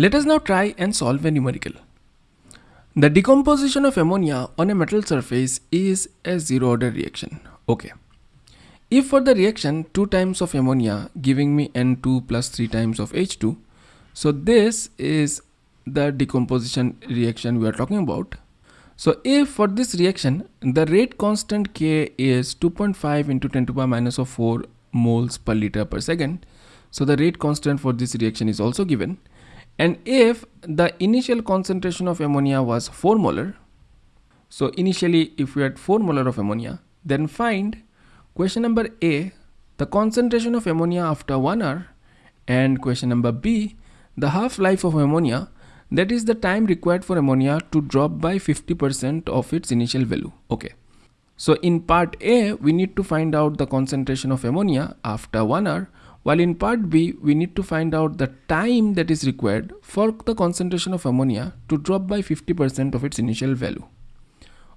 Let us now try and solve a numerical. The decomposition of ammonia on a metal surface is a zero order reaction. Okay. If for the reaction 2 times of ammonia giving me N2 plus 3 times of H2, so this is the decomposition reaction we are talking about. So if for this reaction the rate constant K is 2.5 into 10 to the power minus of 4 moles per liter per second, so the rate constant for this reaction is also given. And if the initial concentration of ammonia was 4 molar, so initially if we had 4 molar of ammonia, then find question number A, the concentration of ammonia after 1 hour and question number B, the half-life of ammonia that is the time required for ammonia to drop by 50% of its initial value. Okay. So in part A, we need to find out the concentration of ammonia after 1 hour while in part B, we need to find out the time that is required for the concentration of ammonia to drop by 50% of its initial value.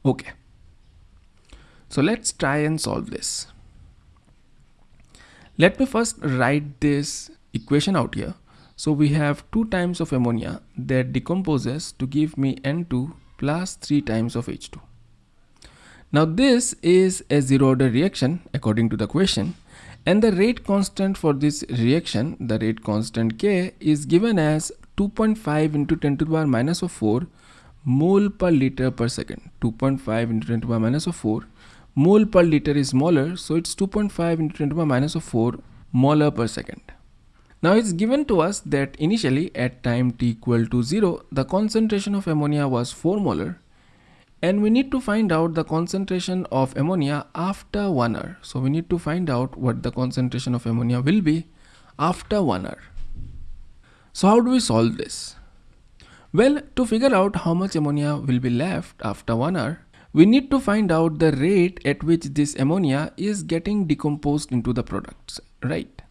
Okay. So let's try and solve this. Let me first write this equation out here. So we have 2 times of ammonia that decomposes to give me N2 plus 3 times of H2. Now this is a zero order reaction according to the question and the rate constant for this reaction the rate constant K is given as 2.5 into 10 to the power minus of 4 mole per liter per second. 2.5 into 10 to the power minus of 4 mole per liter is molar so it's 2.5 into 10 to the power minus of 4 molar per second. Now it's given to us that initially at time t equal to 0 the concentration of ammonia was 4 molar and we need to find out the concentration of ammonia after 1 hour. So we need to find out what the concentration of ammonia will be after 1 hour. So how do we solve this? Well, to figure out how much ammonia will be left after 1 hour, we need to find out the rate at which this ammonia is getting decomposed into the products, right?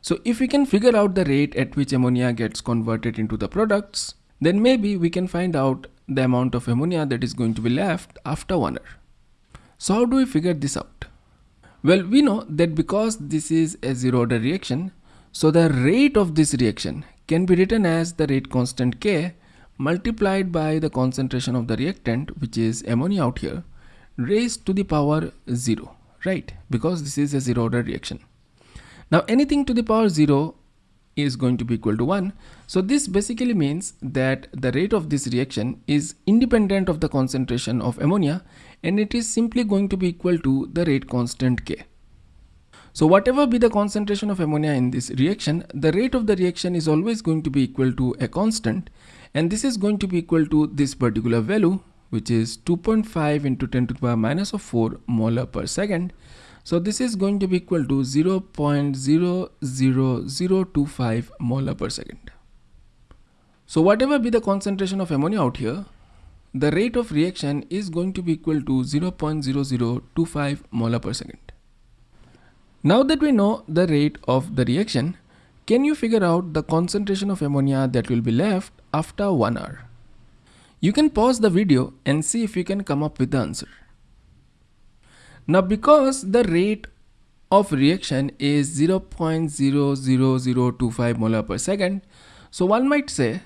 So if we can figure out the rate at which ammonia gets converted into the products, then maybe we can find out the amount of ammonia that is going to be left after one hour. So how do we figure this out? Well, we know that because this is a zero order reaction, so the rate of this reaction can be written as the rate constant K multiplied by the concentration of the reactant which is ammonia out here raised to the power 0 right because this is a zero order reaction now anything to the power 0 is going to be equal to 1. So this basically means that the rate of this reaction is independent of the concentration of ammonia and it is simply going to be equal to the rate constant K. So whatever be the concentration of ammonia in this reaction, the rate of the reaction is always going to be equal to a constant and this is going to be equal to this particular value which is 2.5 into 10 to the power minus of 4 molar per second so this is going to be equal to 0 0.00025 molar per second. So whatever be the concentration of ammonia out here, the rate of reaction is going to be equal to 0.0025 molar per second. Now that we know the rate of the reaction, can you figure out the concentration of ammonia that will be left after 1 hour? You can pause the video and see if you can come up with the answer. Now because the rate of reaction is 0.00025 molar per second, so one might say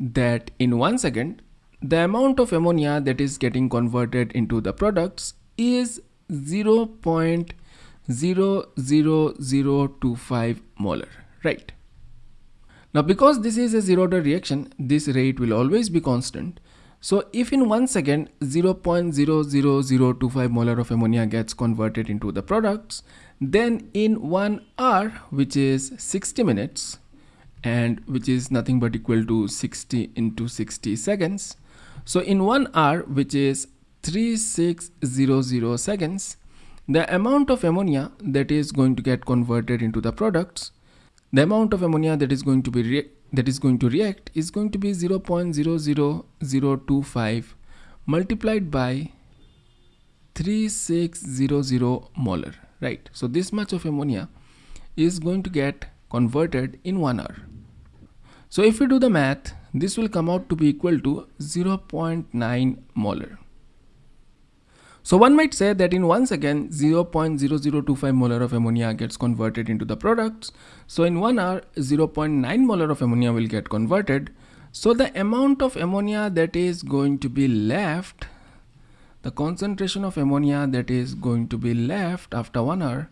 that in one second, the amount of ammonia that is getting converted into the products is 0.00025 molar, right? Now because this is a zero order reaction, this rate will always be constant so if in one second 0.00025 molar of ammonia gets converted into the products, then in one hour, which is 60 minutes, and which is nothing but equal to 60 into 60 seconds. So in one hour, which is 3600 seconds, the amount of ammonia that is going to get converted into the products, the amount of ammonia that is going to be that is going to react is going to be 0.00025 multiplied by 3600 molar right so this much of ammonia is going to get converted in one hour so if we do the math this will come out to be equal to 0.9 molar So one might say that in one second 0.0025 molar of ammonia gets converted into the products. So in one hour 0.9 molar of ammonia will get converted. So the amount of ammonia that is going to be left, the concentration of ammonia that is going to be left after one hour,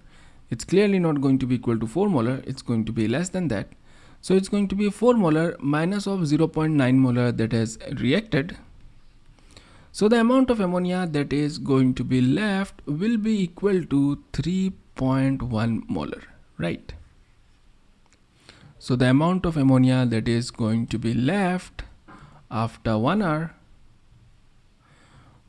it's clearly not going to be equal to 4 molar, it's going to be less than that. So it's going to be 4 molar minus of 0.9 molar that has reacted so the amount of ammonia that is going to be left will be equal to 3.1 molar, right? So the amount of ammonia that is going to be left after one hour,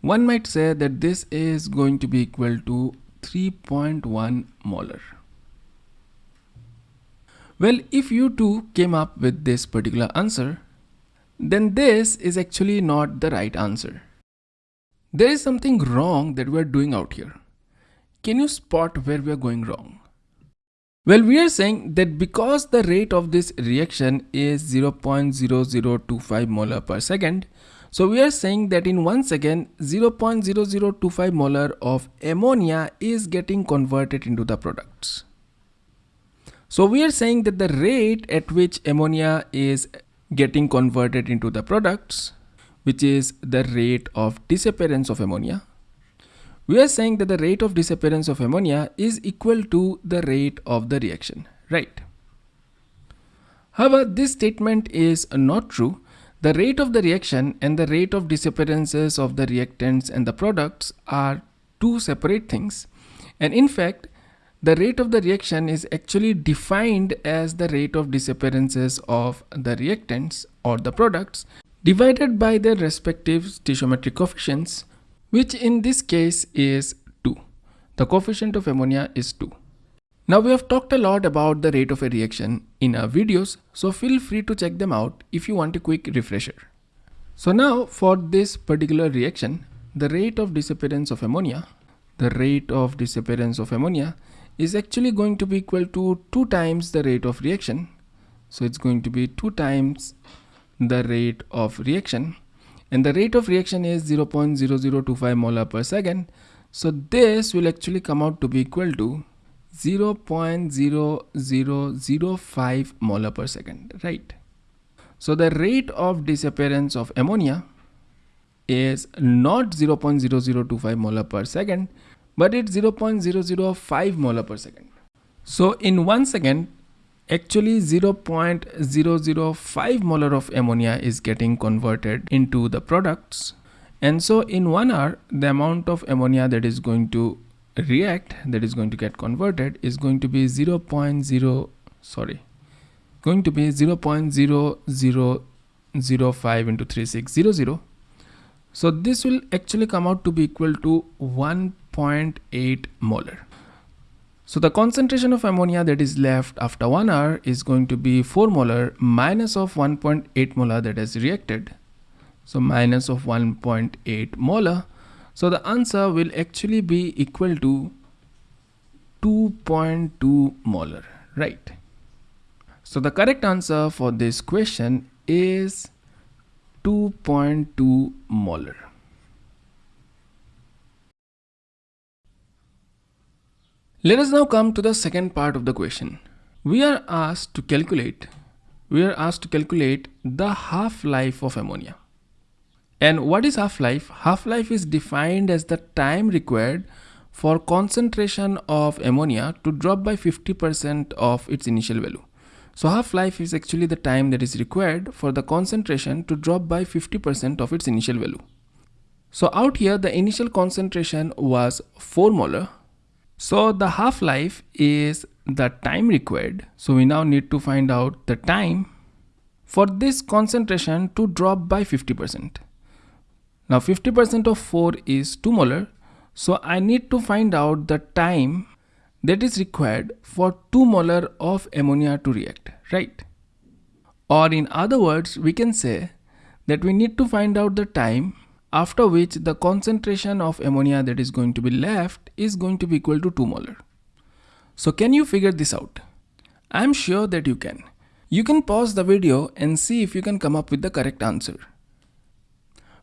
one might say that this is going to be equal to 3.1 molar. Well, if you two came up with this particular answer, then this is actually not the right answer. There is something wrong that we are doing out here. Can you spot where we are going wrong? Well, we are saying that because the rate of this reaction is 0.0025 molar per second, so we are saying that in one second 0.0025 molar of ammonia is getting converted into the products. So we are saying that the rate at which ammonia is getting converted into the products which is the rate of disappearance of ammonia. We are saying that the rate of disappearance of ammonia is equal to the rate of the reaction, right? However, this statement is not true. The rate of the reaction and the rate of disappearances of the reactants and the products are two separate things. And in fact, the rate of the reaction is actually defined as the rate of disappearances of the reactants or the products divided by their respective stoichiometric coefficients, which in this case is 2. The coefficient of ammonia is 2. Now we have talked a lot about the rate of a reaction in our videos, so feel free to check them out if you want a quick refresher. So now for this particular reaction, the rate of disappearance of ammonia, the rate of disappearance of ammonia is actually going to be equal to 2 times the rate of reaction. So it's going to be 2 times the rate of reaction and the rate of reaction is 0.0025 molar per second so this will actually come out to be equal to 0.0005 molar per second right? So the rate of disappearance of ammonia is not 0.0025 molar per second but it's 0.005 molar per second. So in one second actually 0.005 molar of ammonia is getting converted into the products. And so in one hour the amount of ammonia that is going to react that is going to get converted is going to be 0.0 sorry going to be 0.0005 into 3600 so this will actually come out to be equal to 1.8 molar so the concentration of ammonia that is left after 1 hour is going to be 4 molar minus of 1.8 molar that has reacted. So minus of 1.8 molar. So the answer will actually be equal to 2.2 molar, right? So the correct answer for this question is 2.2 molar. Let us now come to the second part of the question. We are asked to calculate we are asked to calculate the half-life of ammonia. And what is half-life? Half-life is defined as the time required for concentration of ammonia to drop by 50% of its initial value. So half-life is actually the time that is required for the concentration to drop by 50% of its initial value. So out here the initial concentration was 4 molar so the half-life is the time required. So we now need to find out the time for this concentration to drop by 50%. Now 50% of 4 is 2 molar. So I need to find out the time that is required for 2 molar of ammonia to react, right? Or in other words, we can say that we need to find out the time after which the concentration of ammonia that is going to be left is going to be equal to 2 molar. So can you figure this out? I am sure that you can. You can pause the video and see if you can come up with the correct answer.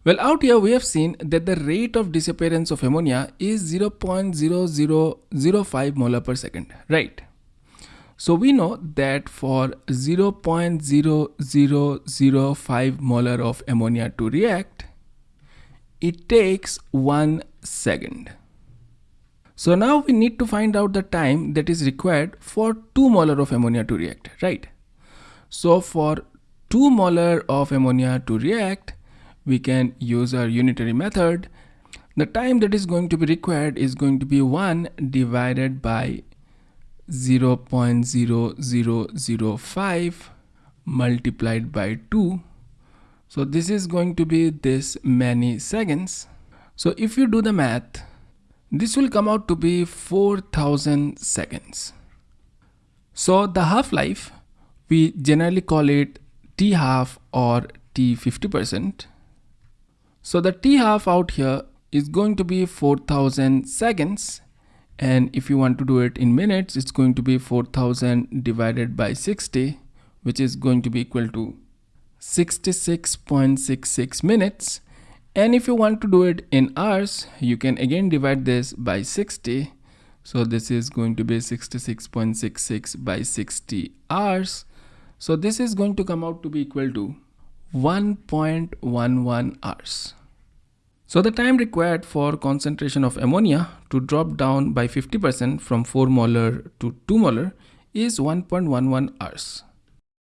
Well, out here we have seen that the rate of disappearance of ammonia is 0.0005 molar per second, right? So we know that for 0.0005 molar of ammonia to react, it takes one second. So now we need to find out the time that is required for 2 molar of ammonia to react, right? So for 2 molar of ammonia to react, we can use our unitary method. The time that is going to be required is going to be 1 divided by 0 0.0005 multiplied by 2. So this is going to be this many seconds. So if you do the math, this will come out to be 4000 seconds. So the half-life, we generally call it T half or T 50%. So the T half out here is going to be 4000 seconds. And if you want to do it in minutes it's going to be 4000 divided by 60 which is going to be equal to 66.66 minutes. And if you want to do it in hours you can again divide this by 60 so this is going to be 66.66 by 60 hours. So this is going to come out to be equal to 1.11 hours so the time required for concentration of ammonia to drop down by 50% from 4 molar to 2 molar is 1.11 hours.